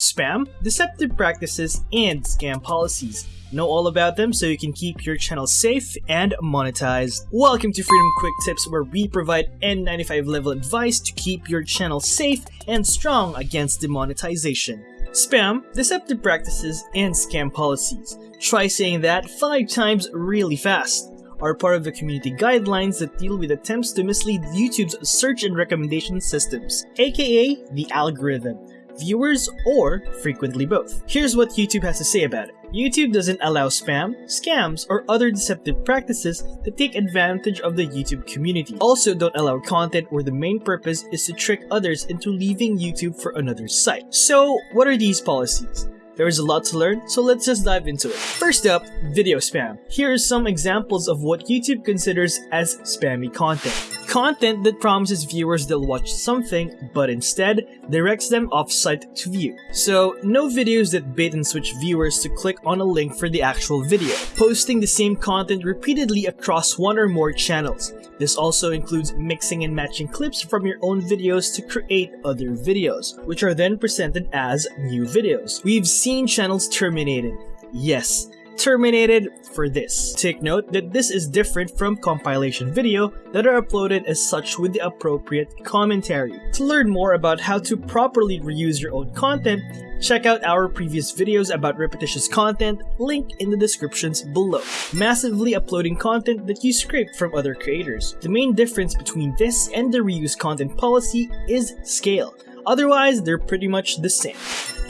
Spam, deceptive practices, and scam policies. Know all about them so you can keep your channel safe and monetized. Welcome to Freedom Quick Tips where we provide N95 level advice to keep your channel safe and strong against demonetization. Spam, deceptive practices, and scam policies. Try saying that 5 times really fast are part of the community guidelines that deal with attempts to mislead YouTube's search and recommendation systems, aka the algorithm viewers, or frequently both. Here's what YouTube has to say about it. YouTube doesn't allow spam, scams, or other deceptive practices that take advantage of the YouTube community. Also don't allow content where the main purpose is to trick others into leaving YouTube for another site. So what are these policies? There is a lot to learn, so let's just dive into it. First up, video spam. Here are some examples of what YouTube considers as spammy content. Content that promises viewers they'll watch something, but instead directs them off-site to view. So, no videos that bait and switch viewers to click on a link for the actual video. Posting the same content repeatedly across one or more channels. This also includes mixing and matching clips from your own videos to create other videos, which are then presented as new videos. We've seen channels terminated. Yes, terminated for this. Take note that this is different from compilation video that are uploaded as such with the appropriate commentary. To learn more about how to properly reuse your own content, check out our previous videos about repetitious content, link in the descriptions below. Massively uploading content that you scraped from other creators. The main difference between this and the reuse content policy is scale. Otherwise, they're pretty much the same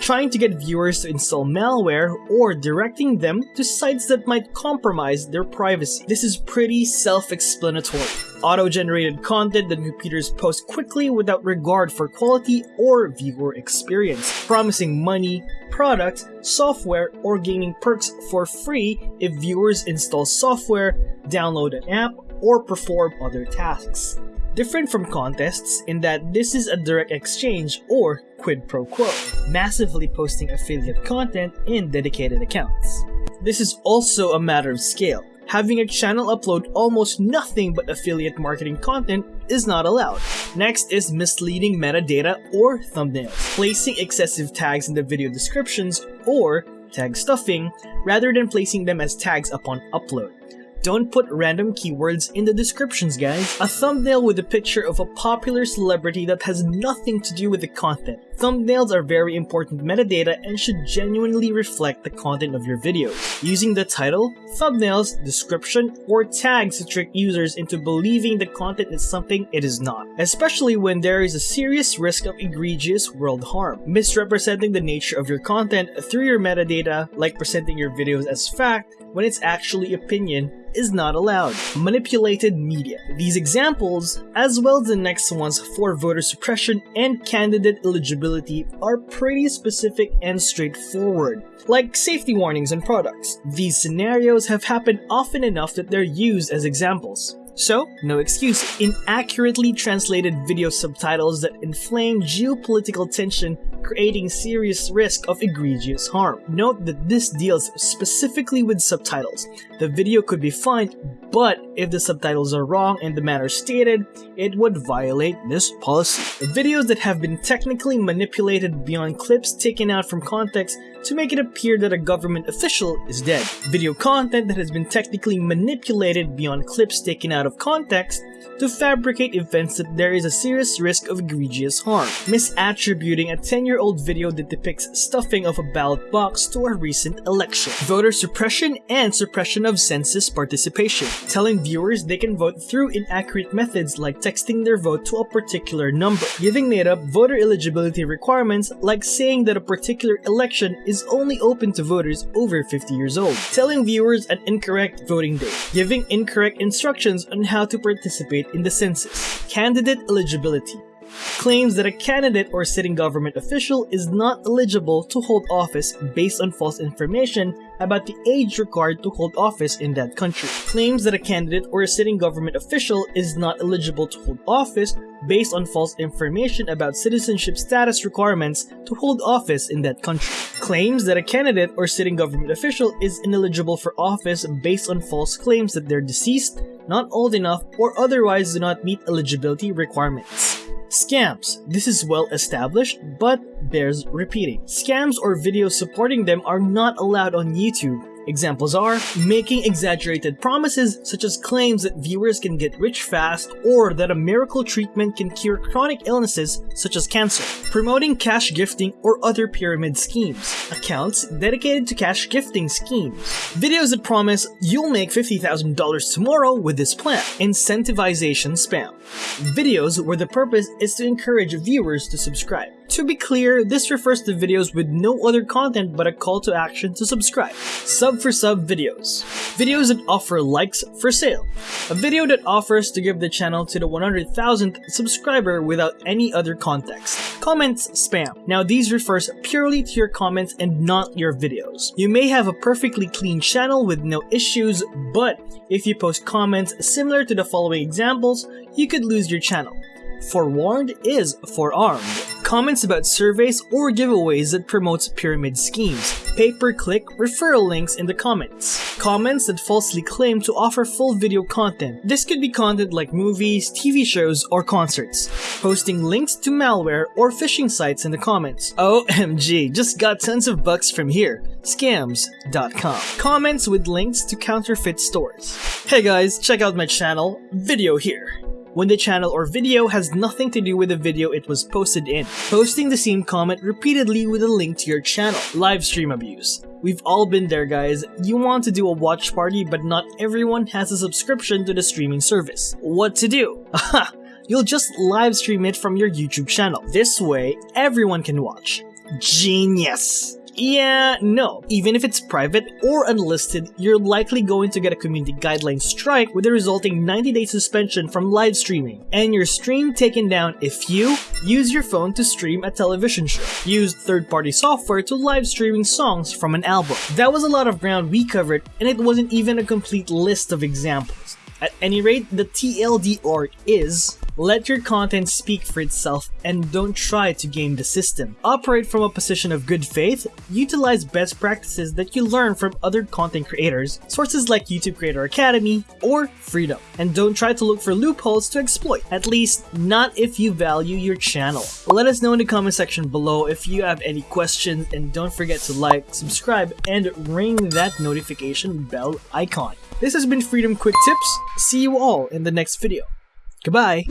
trying to get viewers to install malware, or directing them to sites that might compromise their privacy. This is pretty self-explanatory. Auto-generated content that computers post quickly without regard for quality or viewer experience, promising money, product, software, or gaining perks for free if viewers install software, download an app, or perform other tasks different from contests in that this is a direct exchange or quid pro quo, massively posting affiliate content in dedicated accounts. This is also a matter of scale. Having a channel upload almost nothing but affiliate marketing content is not allowed. Next is misleading metadata or thumbnails, placing excessive tags in the video descriptions or tag stuffing rather than placing them as tags upon upload. Don't put random keywords in the descriptions, guys. A thumbnail with a picture of a popular celebrity that has nothing to do with the content. Thumbnails are very important metadata and should genuinely reflect the content of your videos. Using the title, thumbnails, description, or tags to trick users into believing the content is something it is not, especially when there is a serious risk of egregious world harm. Misrepresenting the nature of your content through your metadata, like presenting your videos as fact, when it's actually opinion, is not allowed. Manipulated media. These examples, as well as the next ones for voter suppression and candidate eligibility, are pretty specific and straightforward, like safety warnings on products. These scenarios have happened often enough that they're used as examples. So, no excuse. Inaccurately translated video subtitles that inflame geopolitical tension creating serious risk of egregious harm. Note that this deals specifically with subtitles. The video could be fine, but if the subtitles are wrong in the manner stated, it would violate this policy. Videos that have been technically manipulated beyond clips taken out from context to make it appear that a government official is dead. Video content that has been technically manipulated beyond clips taken out of context to fabricate events that there is a serious risk of egregious harm, misattributing a 10-year-old video that depicts stuffing of a ballot box to a recent election, voter suppression and suppression of census participation, telling viewers they can vote through inaccurate methods like texting their vote to a particular number, giving made-up voter eligibility requirements like saying that a particular election is only open to voters over 50 years old, telling viewers an incorrect voting day, giving incorrect instructions on how to participate in the census. Candidate eligibility claims that a candidate or sitting government official is not eligible to hold office based on false information about the age required to hold office in that country. Claims that a candidate or a sitting government official is not eligible to hold office based on false information about citizenship status requirements to hold office in that country. Claims that a candidate or sitting government official is ineligible for office based on false claims that they're deceased, not old enough, or otherwise do not meet eligibility requirements Scams. This is well established, but bears repeating. Scams or videos supporting them are not allowed on YouTube. Examples are making exaggerated promises such as claims that viewers can get rich fast or that a miracle treatment can cure chronic illnesses such as cancer, promoting cash gifting or other pyramid schemes, accounts dedicated to cash gifting schemes, videos that promise you'll make $50,000 tomorrow with this plan, incentivization spam, videos where the purpose is to encourage viewers to subscribe. To be clear, this refers to videos with no other content but a call to action to subscribe. Sub for sub videos. Videos that offer likes for sale. A video that offers to give the channel to the 100,000th subscriber without any other context. Comments spam. Now these refers purely to your comments and not your videos. You may have a perfectly clean channel with no issues, but if you post comments similar to the following examples, you could lose your channel. Forewarned is forearmed. Comments about surveys or giveaways that promotes pyramid schemes. Pay-per-click referral links in the comments. Comments that falsely claim to offer full video content. This could be content like movies, TV shows, or concerts. Posting links to malware or phishing sites in the comments. OMG, just got tons of bucks from here. Scams.com. Comments with links to counterfeit stores. Hey guys, check out my channel, video here when the channel or video has nothing to do with the video it was posted in. Posting the same comment repeatedly with a link to your channel. Live stream abuse. We've all been there guys. You want to do a watch party but not everyone has a subscription to the streaming service. What to do? Aha! You'll just live stream it from your YouTube channel. This way, everyone can watch. Genius! Yeah, no. Even if it's private or unlisted, you're likely going to get a community guideline strike with a resulting 90-day suspension from live streaming, and your stream taken down if you use your phone to stream a television show, use third-party software to live streaming songs from an album. That was a lot of ground we covered, and it wasn't even a complete list of examples. At any rate, the TLDR is let your content speak for itself and don't try to game the system. Operate from a position of good faith, utilize best practices that you learn from other content creators, sources like YouTube Creator Academy or Freedom, and don't try to look for loopholes to exploit, at least not if you value your channel. Let us know in the comment section below if you have any questions and don't forget to like, subscribe, and ring that notification bell icon. This has been Freedom Quick Tips. See you all in the next video. Goodbye.